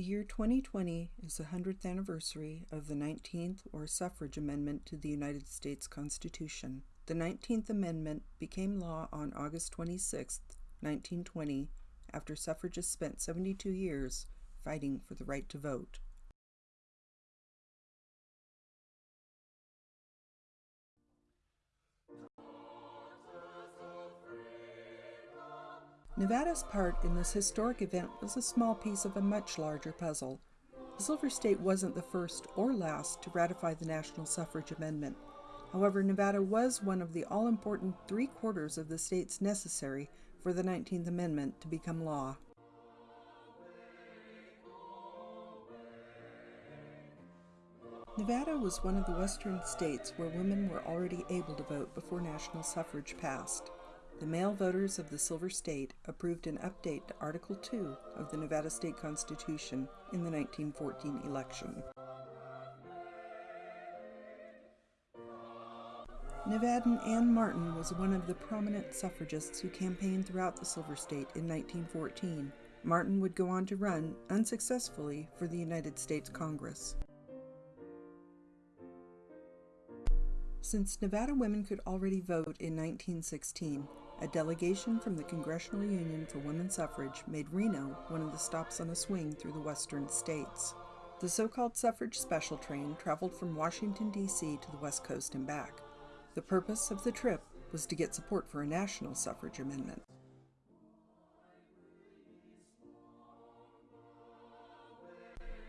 The year 2020 is the 100th anniversary of the 19th or suffrage amendment to the United States Constitution. The 19th Amendment became law on August 26, 1920, after suffragists spent 72 years fighting for the right to vote. Nevada's part in this historic event was a small piece of a much larger puzzle. The Silver State wasn't the first or last to ratify the national suffrage amendment. However, Nevada was one of the all important three quarters of the states necessary for the 19th Amendment to become law. Nevada was one of the western states where women were already able to vote before national suffrage passed the male voters of the Silver State approved an update to Article 2 of the Nevada State Constitution in the 1914 election. Nevadan Anne Martin was one of the prominent suffragists who campaigned throughout the Silver State in 1914. Martin would go on to run, unsuccessfully, for the United States Congress. Since Nevada women could already vote in 1916, a delegation from the Congressional Union for Women's Suffrage made Reno one of the stops on a swing through the western states. The so-called suffrage special train traveled from Washington, D.C. to the West Coast and back. The purpose of the trip was to get support for a national suffrage amendment.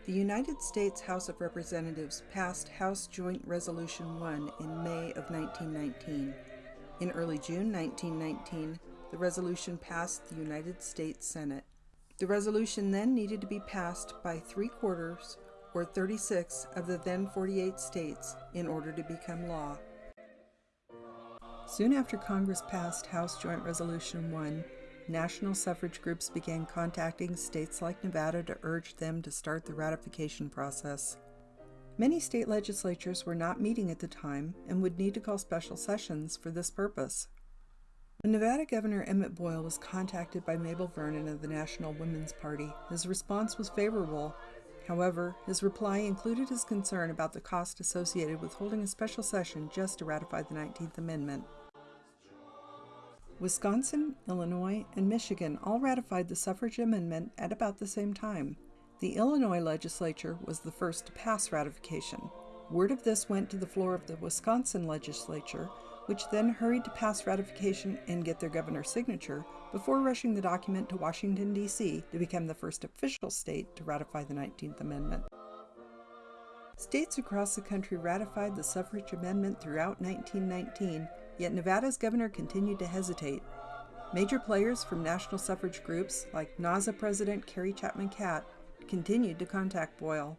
The United States House of Representatives passed House Joint Resolution 1 in May of 1919 in early June 1919, the resolution passed the United States Senate. The resolution then needed to be passed by three quarters or 36 of the then 48 states in order to become law. Soon after Congress passed House Joint Resolution 1, national suffrage groups began contacting states like Nevada to urge them to start the ratification process. Many state legislatures were not meeting at the time and would need to call special sessions for this purpose. When Nevada Governor Emmet Boyle was contacted by Mabel Vernon of the National Women's Party, his response was favorable. However, his reply included his concern about the cost associated with holding a special session just to ratify the 19th Amendment. Wisconsin, Illinois, and Michigan all ratified the suffrage amendment at about the same time. The Illinois legislature was the first to pass ratification. Word of this went to the floor of the Wisconsin legislature, which then hurried to pass ratification and get their governor's signature before rushing the document to Washington, D.C. to become the first official state to ratify the 19th Amendment. States across the country ratified the suffrage amendment throughout 1919, yet Nevada's governor continued to hesitate. Major players from national suffrage groups, like NAWSA President Carrie Chapman Catt, continued to contact Boyle.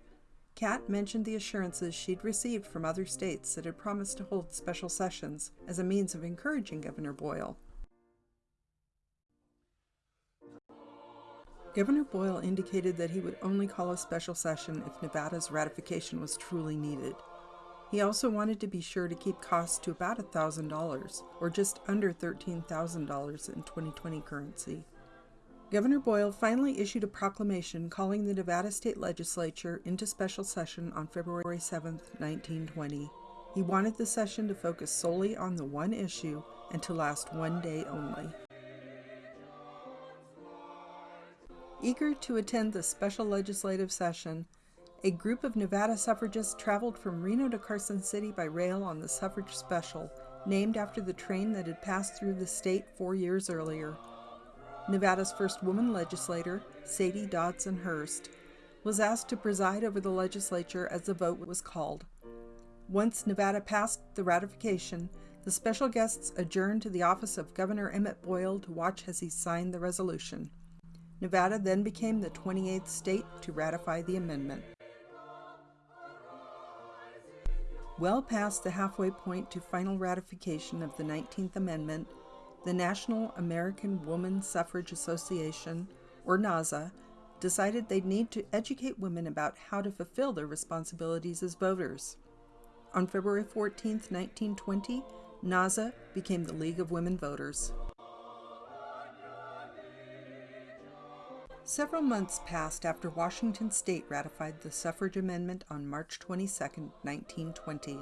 Catt mentioned the assurances she'd received from other states that had promised to hold special sessions as a means of encouraging Governor Boyle. Governor Boyle indicated that he would only call a special session if Nevada's ratification was truly needed. He also wanted to be sure to keep costs to about $1,000, or just under $13,000 in 2020 currency. Governor Boyle finally issued a proclamation calling the Nevada State Legislature into special session on February 7, 1920. He wanted the session to focus solely on the one issue and to last one day only. Eager to attend the special legislative session, a group of Nevada suffragists traveled from Reno to Carson City by rail on the suffrage special, named after the train that had passed through the state four years earlier. Nevada's first woman legislator, Sadie Dodson Hurst, was asked to preside over the legislature as the vote was called. Once Nevada passed the ratification, the special guests adjourned to the office of Governor Emmet Boyle to watch as he signed the resolution. Nevada then became the 28th state to ratify the amendment. Well past the halfway point to final ratification of the 19th Amendment, the National American Woman Suffrage Association, or NAWSA, decided they'd need to educate women about how to fulfill their responsibilities as voters. On February 14, 1920, NAWSA became the League of Women Voters. Several months passed after Washington state ratified the suffrage amendment on March 22, 1920.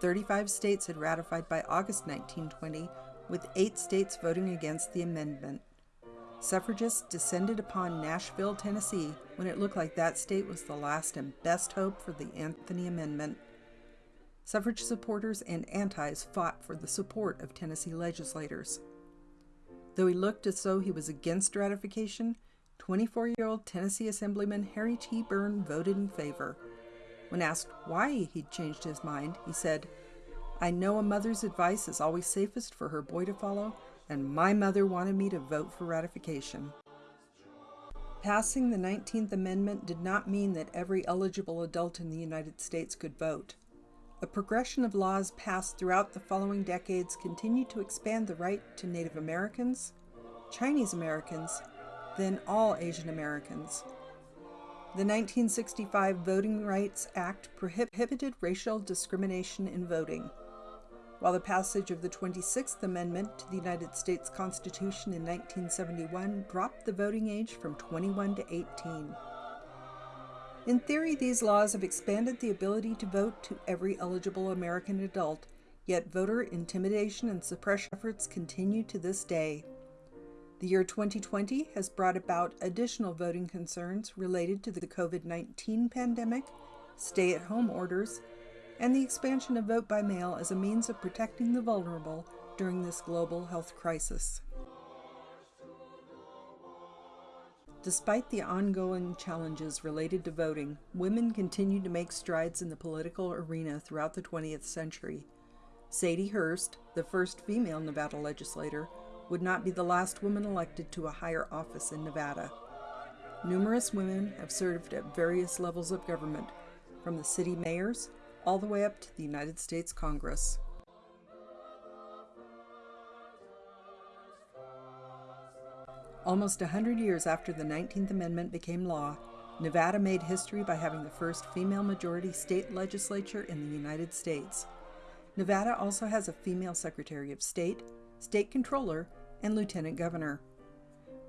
35 states had ratified by August 1920, with eight states voting against the amendment. Suffragists descended upon Nashville, Tennessee, when it looked like that state was the last and best hope for the Anthony Amendment. Suffrage supporters and antis fought for the support of Tennessee legislators. Though he looked as though he was against ratification, 24 year old Tennessee Assemblyman Harry T. Burn voted in favor. When asked why he'd changed his mind, he said, I know a mother's advice is always safest for her boy to follow, and my mother wanted me to vote for ratification. Passing the 19th Amendment did not mean that every eligible adult in the United States could vote. A progression of laws passed throughout the following decades continued to expand the right to Native Americans, Chinese Americans, then all Asian Americans. The 1965 Voting Rights Act prohibited racial discrimination in voting while the passage of the 26th Amendment to the United States Constitution in 1971 dropped the voting age from 21 to 18. In theory, these laws have expanded the ability to vote to every eligible American adult, yet voter intimidation and suppression efforts continue to this day. The year 2020 has brought about additional voting concerns related to the COVID 19 pandemic, stay at home orders, and the expansion of vote by mail as a means of protecting the vulnerable during this global health crisis. Despite the ongoing challenges related to voting, women continued to make strides in the political arena throughout the 20th century. Sadie Hurst, the first female Nevada legislator, would not be the last woman elected to a higher office in Nevada. Numerous women have served at various levels of government, from the city mayors all the way up to the United States Congress. Almost a hundred years after the 19th Amendment became law, Nevada made history by having the first female majority state legislature in the United States. Nevada also has a female Secretary of State, State Controller, and Lieutenant Governor.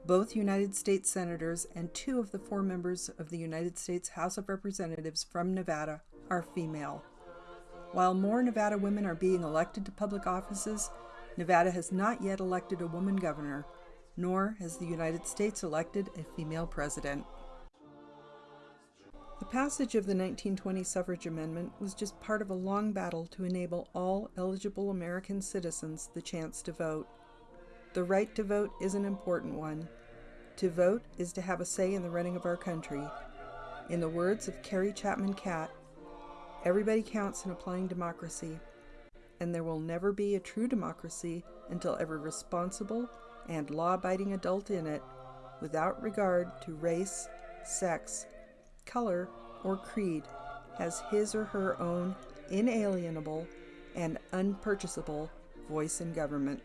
Both United States Senators and two of the four members of the United States House of Representatives from Nevada are female. While more Nevada women are being elected to public offices, Nevada has not yet elected a woman governor, nor has the United States elected a female president. The passage of the 1920 suffrage amendment was just part of a long battle to enable all eligible American citizens the chance to vote. The right to vote is an important one. To vote is to have a say in the running of our country. In the words of Carrie Chapman Catt, Everybody counts in applying democracy, and there will never be a true democracy until every responsible and law abiding adult in it, without regard to race, sex, color, or creed, has his or her own inalienable and unpurchasable voice in government.